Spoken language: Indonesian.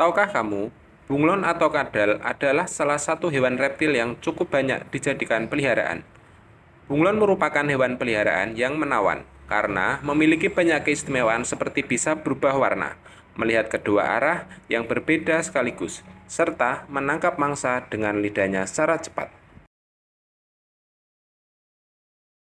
Tahukah kamu, bunglon atau kadal adalah salah satu hewan reptil yang cukup banyak dijadikan peliharaan. Bunglon merupakan hewan peliharaan yang menawan karena memiliki banyak keistimewaan seperti bisa berubah warna, melihat kedua arah yang berbeda sekaligus, serta menangkap mangsa dengan lidahnya secara cepat.